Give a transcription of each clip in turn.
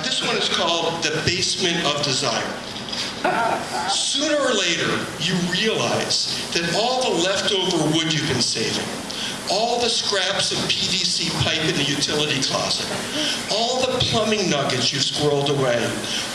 This one is called The Basement of Desire. Sooner or later, you realize that all the leftover wood you've been saving, all the scraps of PVC pipe in the utility closet, all the plumbing nuggets you've squirreled away,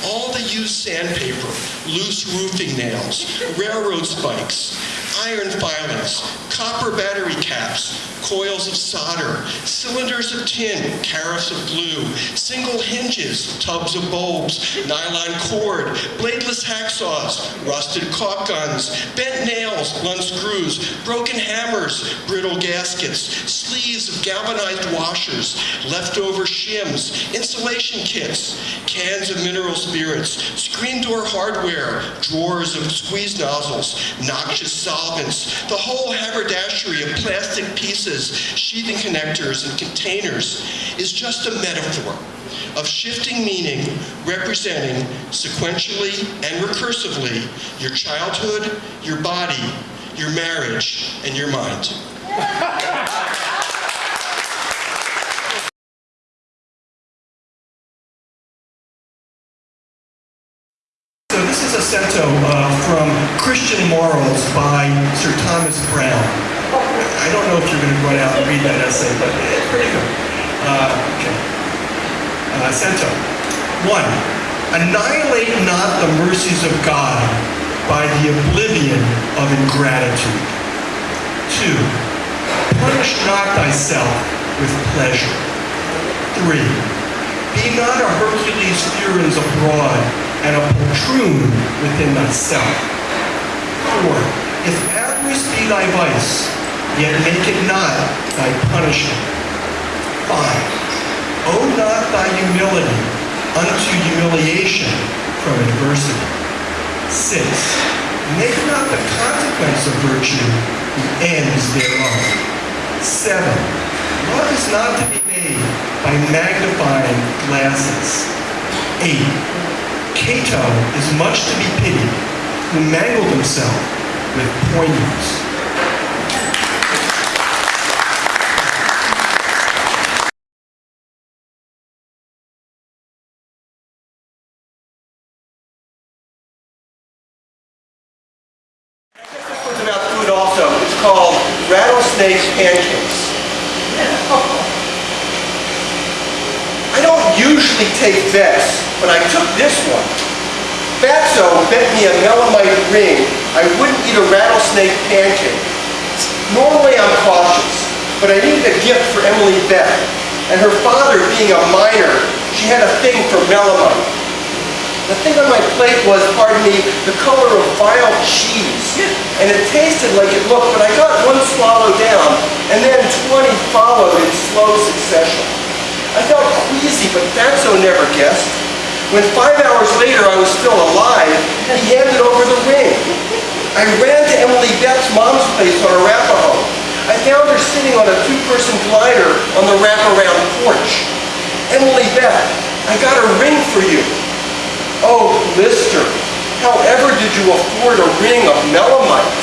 all the used sandpaper, loose roofing nails, railroad spikes, iron filings, copper battery caps, coils of solder, cylinders of tin, carafes of glue, single hinges, tubs of bulbs, nylon cord, bladeless hacksaws, rusted caulk guns, bent nails, blunt screws, broken hammers, brittle gaskets, sleeves of galvanized washers, leftover shims, insulation kits, cans of mineral spirits, screen door hardware, drawers of squeeze nozzles, noxious the whole haberdashery of plastic pieces, sheathing connectors, and containers is just a metaphor of shifting meaning representing sequentially and recursively your childhood, your body, your marriage, and your mind. So this is a cento uh, from Christian Morals by Sir Thomas Browne. I don't know if you're going to run out and read that essay, but it's pretty good. Uh, okay. Uh, cento. One, annihilate not the mercies of God by the oblivion of ingratitude. Two, punish not thyself with pleasure. Three, be not a Hercules furens abroad and a poltroon within thyself. Four, if avarice be thy vice, yet make it not thy punishment. Five, owe not thy humility unto humiliation from adversity. Six, make not the consequence of virtue the ends thereof. Seven, love is not to be made by magnifying glasses. Eight, Cato is much to be pitied, who mangled himself with poignards. About food also. It's called Pancakes. I don't usually take Vex, but I took this one. Fatso bet me a melamite ring I wouldn't eat a rattlesnake pancake. Normally I'm cautious, but I needed a gift for Emily Beth. And her father being a miner, she had a thing for melamite. The thing on my plate was, pardon me, the color of vile cheese. And it tasted like it looked, but I got one swallow down, and then 20 followed in slow succession. I felt queasy, but Fatso never guessed. When five hours later I was still alive, he handed over the ring. I ran to Emily Beth's mom's place on Arapahoe. I found her sitting on a two-person glider on the wraparound porch. Emily Beth, I got a ring for you. Oh, Lister, however did you afford a ring of melamite?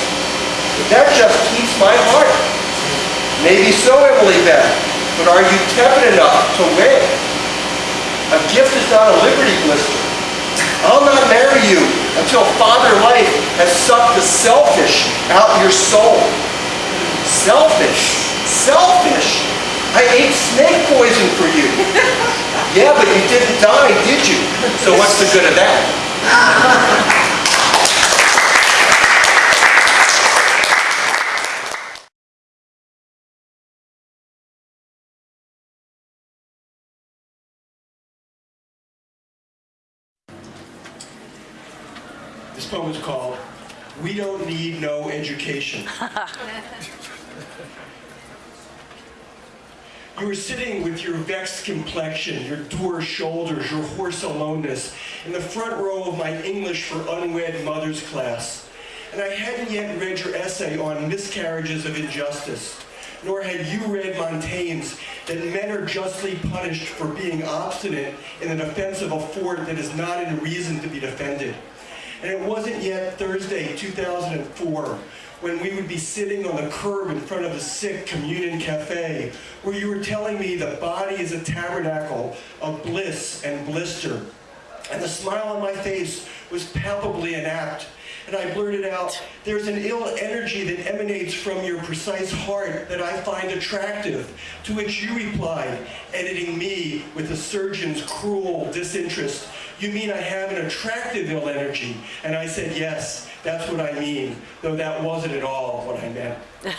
That just keeps my heart. Maybe so, Emily Beth, but are you tepid enough to win? A gift is not a liberty blister. I'll not marry you until Father Life has sucked the selfish out your soul. Selfish? Selfish? I ate snake poison for you. Yeah, but you didn't die, did you? So what's the good of that? This poem is called We Don't Need No Education. You were sitting with your vexed complexion, your dour shoulders, your hoarse aloneness, in the front row of my English for Unwed Mothers class. And I hadn't yet read your essay on miscarriages of injustice, nor had you read Montaigne's that men are justly punished for being obstinate in the defense of a fort that is not in reason to be defended. And it wasn't yet Thursday, 2004, when we would be sitting on the curb in front of the sick communion cafe, where you were telling me the body is a tabernacle of bliss and blister. And the smile on my face was palpably inapt. And I blurted out, there's an ill energy that emanates from your precise heart that I find attractive. To which you replied, editing me with the surgeon's cruel disinterest, you mean I have an attractive ill energy? And I said, yes, that's what I mean, though that wasn't at all what I meant.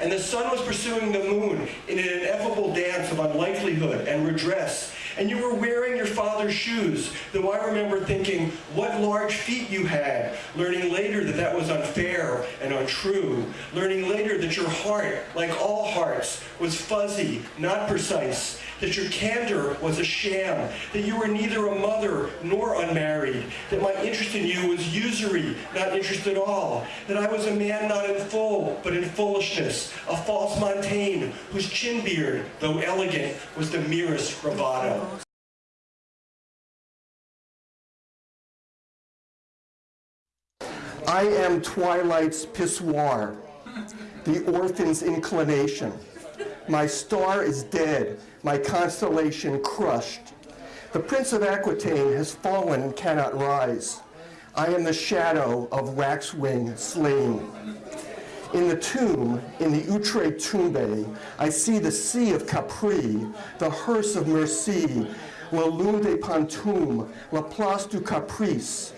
And the sun was pursuing the moon in an ineffable dance of unlikelihood and redress. And you were wearing your father's shoes, though I remember thinking what large feet you had, learning later that that was unfair and untrue, learning later that your heart, like all hearts, was fuzzy, not precise, that your candor was a sham, that you were neither a mother nor unmarried, that my interest in you was usury, not interest at all, that I was a man not in full, but in foolishness, a false Montaigne, whose chin beard, though elegant, was the merest bravado. I am twilight's pissoir, the orphan's inclination. My star is dead, my constellation crushed. The Prince of Aquitaine has fallen and cannot rise. I am the shadow of waxwing slain. In the tomb, in the Outre Tombe, I see the sea of Capri, the hearse of Merci, la lune de Pantoum, la place du Caprice.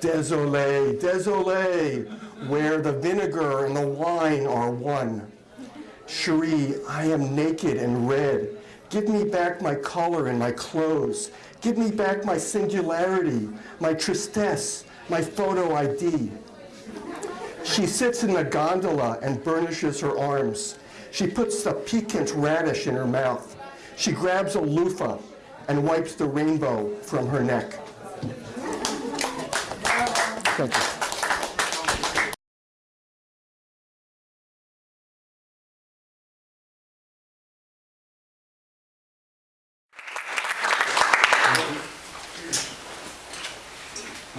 Désolé, désolé, where the vinegar and the wine are one. Cherie, I am naked and red. Give me back my color and my clothes. Give me back my singularity, my tristesse, my photo ID. She sits in the gondola and burnishes her arms. She puts the piquant radish in her mouth. She grabs a loofah and wipes the rainbow from her neck. Thank you.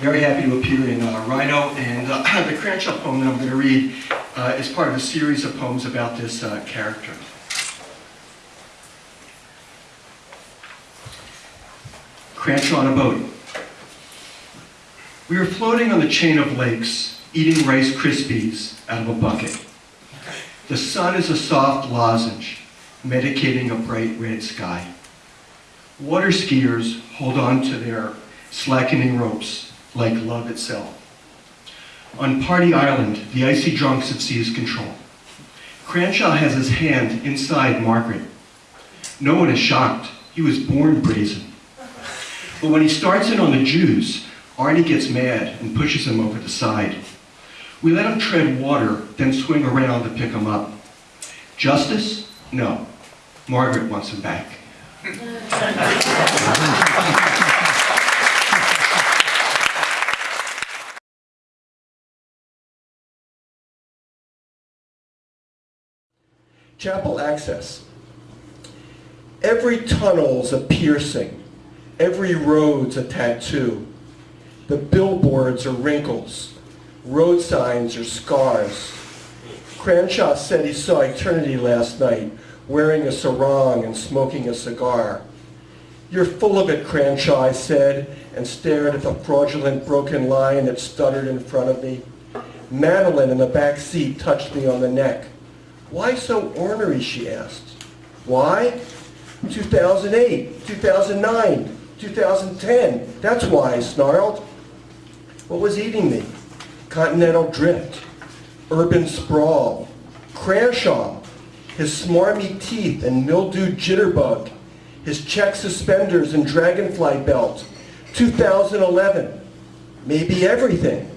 Very happy to appear in uh, Rhino, and uh, the Cranshaw poem that I'm going to read uh, is part of a series of poems about this uh, character. Cranshaw on a boat. We were floating on the chain of lakes, eating Rice Krispies out of a bucket. The sun is a soft lozenge, medicating a bright red sky. Water skiers hold on to their slackening ropes like love itself. On Party Island, the icy drunks have seized control. Cranshaw has his hand inside Margaret. No one is shocked. He was born brazen. But when he starts in on the Jews, Arnie gets mad and pushes him over the side. We let him tread water, then swing around to pick him up. Justice? No. Margaret wants him back. Chapel access. Every tunnel's a piercing. Every road's a tattoo. The billboards are wrinkles. Road signs are scars. Cranshaw said he saw eternity last night, wearing a sarong and smoking a cigar. You're full of it, Cranshaw, I said, and stared at the fraudulent broken line that stuttered in front of me. Madeline in the back seat touched me on the neck. Why so ornery, she asked. Why? 2008, 2009, 2010. That's why, I snarled. What was eating me? Continental drift, urban sprawl, Cranshaw, his smarmy teeth and mildewed jitterbug, his check suspenders and dragonfly belt, 2011, maybe everything.